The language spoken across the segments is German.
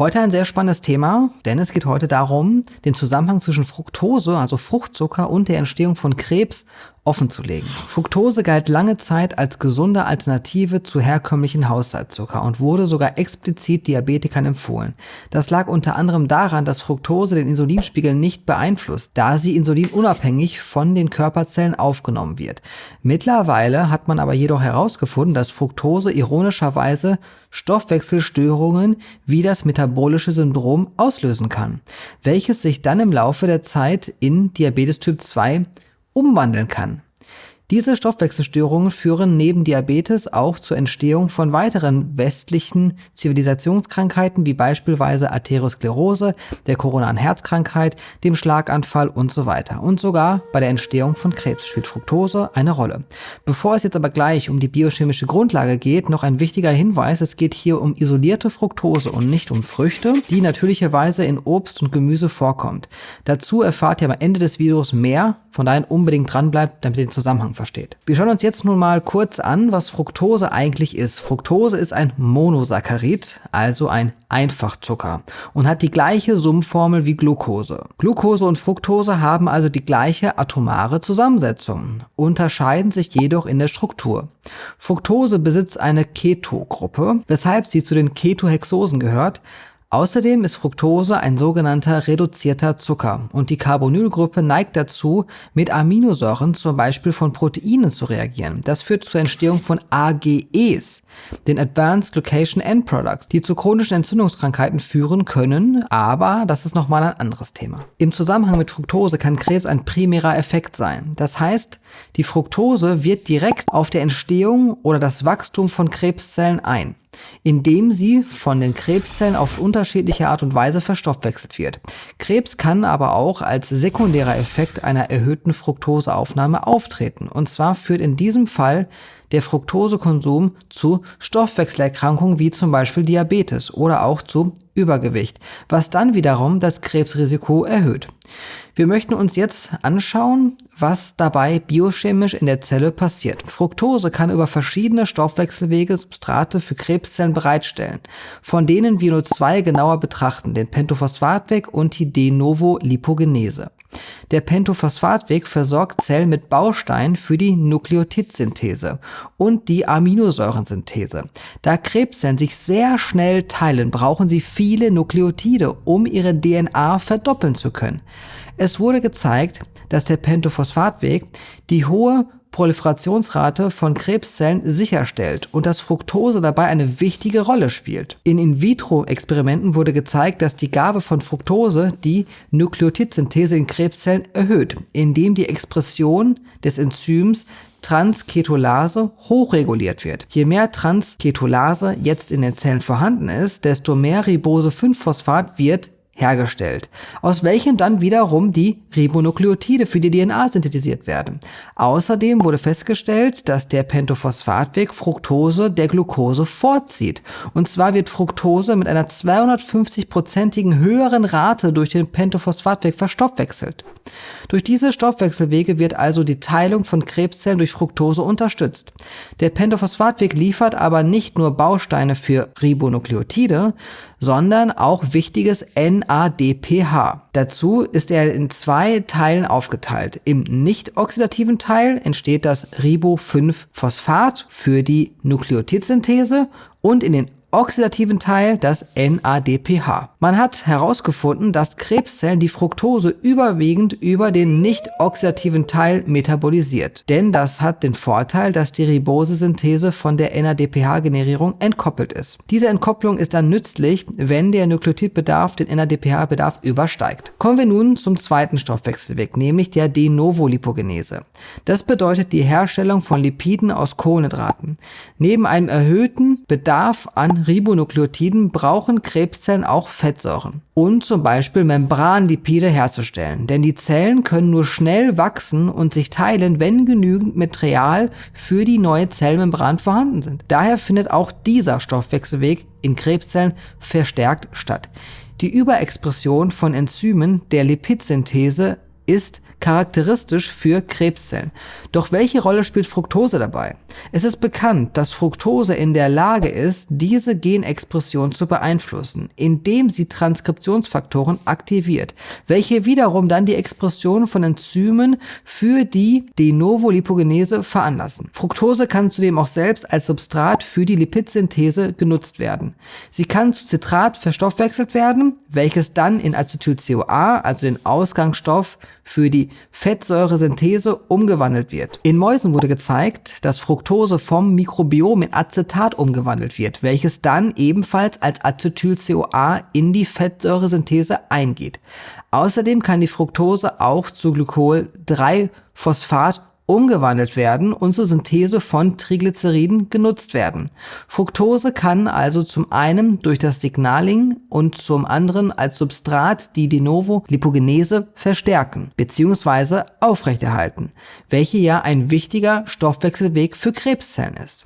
Heute ein sehr spannendes Thema, denn es geht heute darum, den Zusammenhang zwischen Fructose, also Fruchtzucker und der Entstehung von Krebs offenzulegen. Fructose galt lange Zeit als gesunde Alternative zu herkömmlichen Haushaltszucker und wurde sogar explizit Diabetikern empfohlen. Das lag unter anderem daran, dass Fructose den Insulinspiegel nicht beeinflusst, da sie insulinunabhängig von den Körperzellen aufgenommen wird. Mittlerweile hat man aber jedoch herausgefunden, dass Fructose ironischerweise Stoffwechselstörungen wie das metabolische Syndrom auslösen kann, welches sich dann im Laufe der Zeit in Diabetes Typ 2 umwandeln kann. Diese Stoffwechselstörungen führen neben Diabetes auch zur Entstehung von weiteren westlichen Zivilisationskrankheiten wie beispielsweise Arteriosklerose, der koronaren Herzkrankheit, dem Schlaganfall und so weiter. Und sogar bei der Entstehung von Krebs spielt Fructose eine Rolle. Bevor es jetzt aber gleich um die biochemische Grundlage geht, noch ein wichtiger Hinweis, es geht hier um isolierte Fructose und nicht um Früchte, die natürlicherweise in Obst und Gemüse vorkommt. Dazu erfahrt ihr am Ende des Videos mehr, von daher unbedingt dranbleibt, damit ihr den Zusammenhang versteht. Wir schauen uns jetzt nun mal kurz an, was Fructose eigentlich ist. Fructose ist ein Monosaccharid, also ein Einfachzucker und hat die gleiche Summformel wie Glucose. Glucose und Fructose haben also die gleiche atomare Zusammensetzung, unterscheiden sich jedoch in der Struktur. Fructose besitzt eine Keto-Gruppe, weshalb sie zu den Ketohexosen gehört, Außerdem ist Fructose ein sogenannter reduzierter Zucker und die Carbonylgruppe neigt dazu, mit Aminosäuren zum Beispiel von Proteinen zu reagieren. Das führt zur Entstehung von AGEs, den Advanced Glycation End Products, die zu chronischen Entzündungskrankheiten führen können, aber das ist nochmal ein anderes Thema. Im Zusammenhang mit Fructose kann Krebs ein primärer Effekt sein. Das heißt, die Fructose wirkt direkt auf der Entstehung oder das Wachstum von Krebszellen ein indem sie von den Krebszellen auf unterschiedliche Art und Weise verstoffwechselt wird. Krebs kann aber auch als sekundärer Effekt einer erhöhten Fructoseaufnahme auftreten. Und zwar führt in diesem Fall der Fructosekonsum zu Stoffwechselerkrankungen wie zum Beispiel Diabetes oder auch zu Übergewicht, was dann wiederum das Krebsrisiko erhöht. Wir möchten uns jetzt anschauen, was dabei biochemisch in der Zelle passiert. Fructose kann über verschiedene Stoffwechselwege Substrate für Krebszellen bereitstellen, von denen wir nur zwei genauer betrachten, den Pentophosphatweg und die De novo Lipogenese. Der Pentophosphatweg versorgt Zellen mit Bausteinen für die Nukleotidsynthese und die Aminosäurensynthese. Da Krebszellen sich sehr schnell teilen, brauchen sie viele Nukleotide, um ihre DNA verdoppeln zu können. Es wurde gezeigt, dass der Pentophosphatweg die hohe Proliferationsrate von Krebszellen sicherstellt und dass Fructose dabei eine wichtige Rolle spielt. In In-vitro-Experimenten wurde gezeigt, dass die Gabe von Fructose die Nukleotidsynthese in Krebszellen erhöht, indem die Expression des Enzyms Transketolase hochreguliert wird. Je mehr Transketolase jetzt in den Zellen vorhanden ist, desto mehr Ribose-5-Phosphat wird hergestellt, aus welchem dann wiederum die Ribonukleotide für die DNA synthetisiert werden. Außerdem wurde festgestellt, dass der Pentophosphatweg Fructose der Glucose vorzieht. Und zwar wird Fructose mit einer 250-prozentigen höheren Rate durch den Pentophosphatweg verstoffwechselt. Durch diese Stoffwechselwege wird also die Teilung von Krebszellen durch Fructose unterstützt. Der Pentophosphatweg liefert aber nicht nur Bausteine für Ribonukleotide, sondern auch wichtiges NADPH. Dazu ist er in zwei Teilen aufgeteilt. Im nicht-oxidativen Teil entsteht das Ribo-5-Phosphat für die Nukleotidsynthese und in den oxidativen Teil das NADPH. Man hat herausgefunden, dass Krebszellen die Fructose überwiegend über den nicht oxidativen Teil metabolisiert. Denn das hat den Vorteil, dass die Ribosesynthese von der NADPH-Generierung entkoppelt ist. Diese Entkopplung ist dann nützlich, wenn der Nukleotidbedarf den NADPH-Bedarf übersteigt. Kommen wir nun zum zweiten Stoffwechselweg, nämlich der De novo Lipogenese. Das bedeutet die Herstellung von Lipiden aus Kohlenhydraten. Neben einem erhöhten Bedarf an Ribonukleotiden brauchen Krebszellen auch Fettsäuren und zum Beispiel Membranlipide herzustellen, denn die Zellen können nur schnell wachsen und sich teilen, wenn genügend Material für die neue Zellmembran vorhanden sind. Daher findet auch dieser Stoffwechselweg in Krebszellen verstärkt statt. Die Überexpression von Enzymen der Lipidsynthese ist charakteristisch für Krebszellen. Doch welche Rolle spielt Fructose dabei? Es ist bekannt, dass Fructose in der Lage ist, diese Genexpression zu beeinflussen, indem sie Transkriptionsfaktoren aktiviert, welche wiederum dann die Expression von Enzymen für die De novo Lipogenese veranlassen. Fructose kann zudem auch selbst als Substrat für die Lipidsynthese genutzt werden. Sie kann zu Citrat verstoffwechselt werden, welches dann in Acetyl-CoA, also den Ausgangsstoff für die Fettsäuresynthese, umgewandelt wird. In Mäusen wurde gezeigt, dass Fructose vom Mikrobiom in Acetat umgewandelt wird, welches dann ebenfalls als Acetyl-CoA in die Fettsäuresynthese eingeht. Außerdem kann die Fructose auch zu Glykol-3-Phosphat umgewandelt werden und zur Synthese von Triglyceriden genutzt werden. Fructose kann also zum einen durch das Signaling und zum anderen als Substrat die De novo Lipogenese verstärken bzw. aufrechterhalten, welche ja ein wichtiger Stoffwechselweg für Krebszellen ist.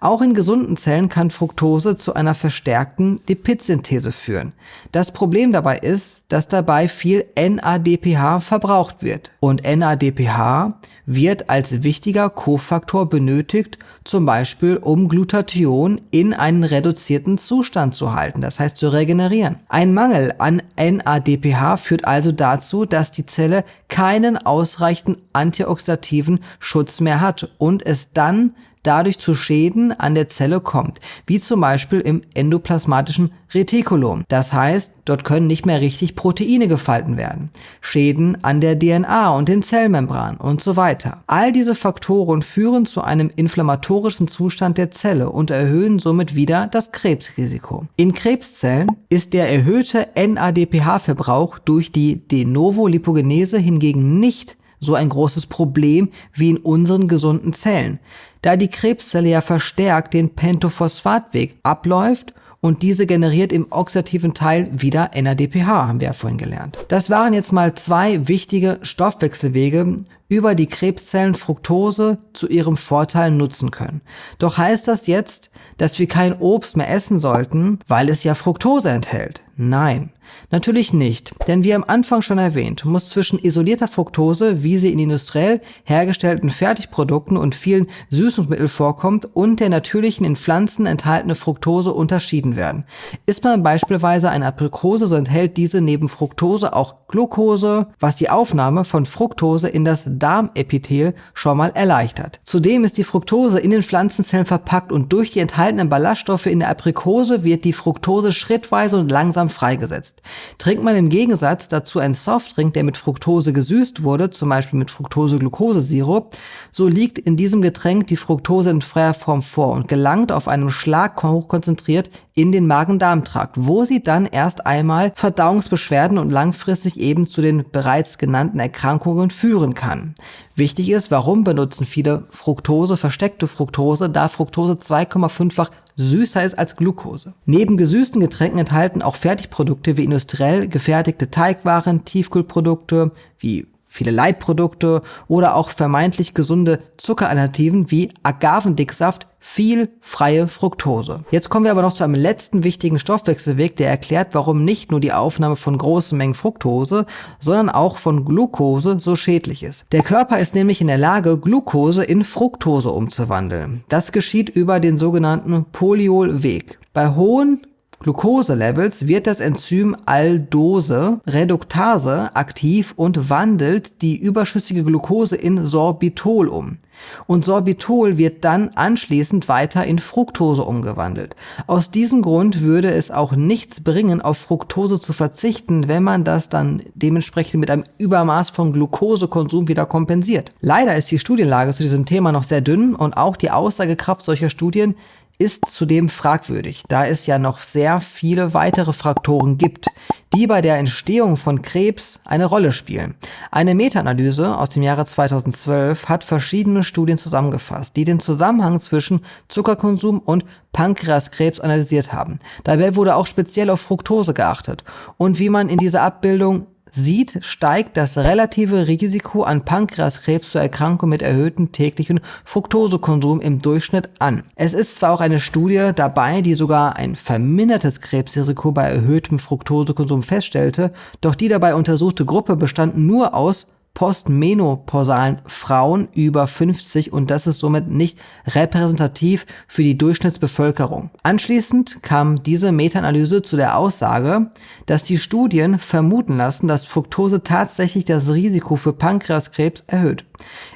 Auch in gesunden Zellen kann Fructose zu einer verstärkten Lipidsynthese führen. Das Problem dabei ist, dass dabei viel NADPH verbraucht wird. Und NADPH wird als wichtiger Kofaktor benötigt, zum Beispiel um Glutathion in einen reduzierten Zustand zu halten, das heißt zu regenerieren. Ein Mangel an NADPH führt also dazu, dass die Zelle keinen ausreichenden antioxidativen Schutz mehr hat und es dann dadurch zu Schäden an der Zelle kommt, wie zum Beispiel im endoplasmatischen Retikulum. Das heißt, dort können nicht mehr richtig Proteine gefalten werden. Schäden an der DNA und den Zellmembranen und so weiter. All diese Faktoren führen zu einem inflammatorischen Zustand der Zelle und erhöhen somit wieder das Krebsrisiko. In Krebszellen ist der erhöhte NADPH-Verbrauch durch die De novo Lipogenese hingegen nicht so ein großes Problem wie in unseren gesunden Zellen, da die Krebszelle ja verstärkt den Pentophosphatweg abläuft und diese generiert im oxidativen Teil wieder NADPH, haben wir ja vorhin gelernt. Das waren jetzt mal zwei wichtige Stoffwechselwege, über die Krebszellen Fructose zu ihrem Vorteil nutzen können. Doch heißt das jetzt, dass wir kein Obst mehr essen sollten, weil es ja Fructose enthält? Nein, natürlich nicht, denn wie am Anfang schon erwähnt, muss zwischen isolierter Fructose, wie sie in industriell hergestellten Fertigprodukten und vielen Süßungsmitteln vorkommt, und der natürlichen in Pflanzen enthaltene Fructose unterschieden werden. Isst man beispielsweise eine Aprikose, so enthält diese neben Fructose auch Glucose, was die Aufnahme von Fructose in das Darmepithel schon mal erleichtert. Zudem ist die Fructose in den Pflanzenzellen verpackt und durch die enthaltenen Ballaststoffe in der Aprikose wird die Fructose schrittweise und langsam langsam freigesetzt. Trinkt man im Gegensatz dazu einen Softdrink, der mit Fructose gesüßt wurde, zum Beispiel mit Fructose-Glucose-Sirup, so liegt in diesem Getränk die Fructose in freier Form vor und gelangt auf einem Schlag hochkonzentriert in den Magen-Darm-Trakt, wo sie dann erst einmal Verdauungsbeschwerden und langfristig eben zu den bereits genannten Erkrankungen führen kann. Wichtig ist, warum benutzen viele Fructose, versteckte Fructose, da Fructose 2,5-fach süßer ist als Glucose. Neben gesüßten Getränken enthalten auch Fertigprodukte wie industriell gefertigte Teigwaren, Tiefkühlprodukte wie viele Leitprodukte oder auch vermeintlich gesunde Zuckeralternativen wie Agavendicksaft viel freie Fructose. Jetzt kommen wir aber noch zu einem letzten wichtigen Stoffwechselweg, der erklärt, warum nicht nur die Aufnahme von großen Mengen Fructose, sondern auch von Glucose so schädlich ist. Der Körper ist nämlich in der Lage, Glucose in Fructose umzuwandeln. Das geschieht über den sogenannten Poliolweg. Bei hohen Glucose-Levels wird das Enzym Aldose Reduktase aktiv und wandelt die überschüssige Glucose in Sorbitol um. Und Sorbitol wird dann anschließend weiter in Fructose umgewandelt. Aus diesem Grund würde es auch nichts bringen, auf Fructose zu verzichten, wenn man das dann dementsprechend mit einem Übermaß von Glukosekonsum wieder kompensiert. Leider ist die Studienlage zu diesem Thema noch sehr dünn und auch die Aussagekraft solcher Studien ist zudem fragwürdig, da es ja noch sehr viele weitere Faktoren gibt, die bei der Entstehung von Krebs eine Rolle spielen. Eine Meta-Analyse aus dem Jahre 2012 hat verschiedene Studien zusammengefasst, die den Zusammenhang zwischen Zuckerkonsum und Pankreaskrebs analysiert haben. Dabei wurde auch speziell auf Fructose geachtet und wie man in dieser Abbildung sieht, steigt das relative Risiko an Pankreaskrebs zur Erkrankung mit erhöhtem täglichen Fructosekonsum im Durchschnitt an. Es ist zwar auch eine Studie dabei, die sogar ein vermindertes Krebsrisiko bei erhöhtem Fructosekonsum feststellte, doch die dabei untersuchte Gruppe bestand nur aus postmenopausalen Frauen über 50 und das ist somit nicht repräsentativ für die Durchschnittsbevölkerung. Anschließend kam diese Meta-Analyse zu der Aussage, dass die Studien vermuten lassen, dass Fructose tatsächlich das Risiko für Pankreaskrebs erhöht.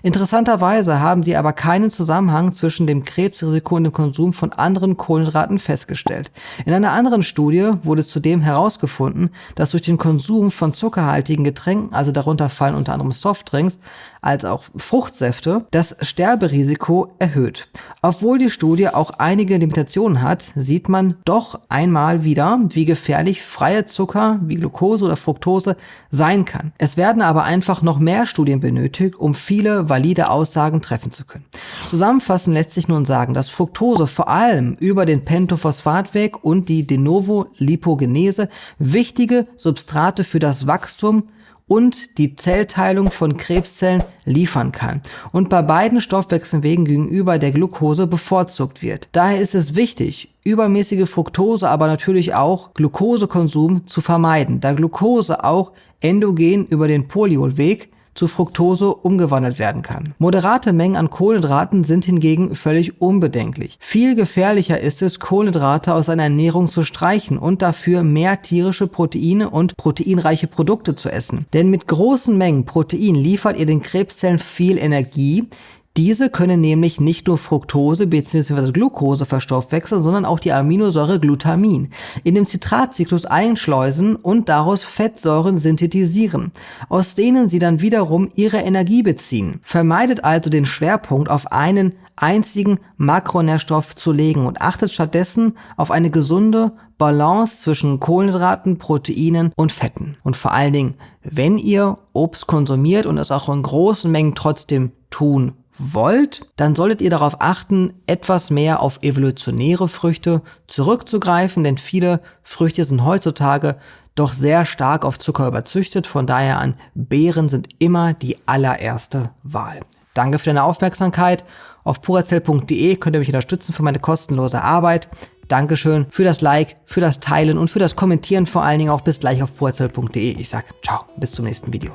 Interessanterweise haben sie aber keinen Zusammenhang zwischen dem Krebsrisiko und dem Konsum von anderen Kohlenhydraten festgestellt. In einer anderen Studie wurde zudem herausgefunden, dass durch den Konsum von zuckerhaltigen Getränken, also darunter fallen unter anderem Softdrinks, als auch Fruchtsäfte, das Sterberisiko erhöht. Obwohl die Studie auch einige Limitationen hat, sieht man doch einmal wieder, wie gefährlich freie Zucker wie Glucose oder Fructose sein kann. Es werden aber einfach noch mehr Studien benötigt, um viele valide Aussagen treffen zu können. Zusammenfassend lässt sich nun sagen, dass Fructose vor allem über den Pentophosphatweg und die De novo Lipogenese wichtige Substrate für das Wachstum und die Zellteilung von Krebszellen liefern kann und bei beiden Stoffwechselwegen gegenüber der Glucose bevorzugt wird. Daher ist es wichtig, übermäßige Fructose, aber natürlich auch Glukosekonsum zu vermeiden, da Glucose auch endogen über den Poliolweg zu Fructose umgewandelt werden kann. Moderate Mengen an Kohlenhydraten sind hingegen völlig unbedenklich. Viel gefährlicher ist es, Kohlenhydrate aus einer Ernährung zu streichen und dafür mehr tierische Proteine und proteinreiche Produkte zu essen. Denn mit großen Mengen Protein liefert ihr den Krebszellen viel Energie, diese können nämlich nicht nur Fructose bzw. Glucose verstoffwechseln, sondern auch die Aminosäure Glutamin in dem Zitratzyklus einschleusen und daraus Fettsäuren synthetisieren, aus denen sie dann wiederum ihre Energie beziehen. Vermeidet also den Schwerpunkt auf einen einzigen Makronährstoff zu legen und achtet stattdessen auf eine gesunde Balance zwischen Kohlenhydraten, Proteinen und Fetten. Und vor allen Dingen, wenn ihr Obst konsumiert und es auch in großen Mengen trotzdem tun wollt, dann solltet ihr darauf achten, etwas mehr auf evolutionäre Früchte zurückzugreifen, denn viele Früchte sind heutzutage doch sehr stark auf Zucker überzüchtet, von daher an Beeren sind immer die allererste Wahl. Danke für deine Aufmerksamkeit. Auf purazell.de könnt ihr mich unterstützen für meine kostenlose Arbeit. Dankeschön für das Like, für das Teilen und für das Kommentieren vor allen Dingen auch bis gleich auf purazell.de. Ich sag ciao, bis zum nächsten Video.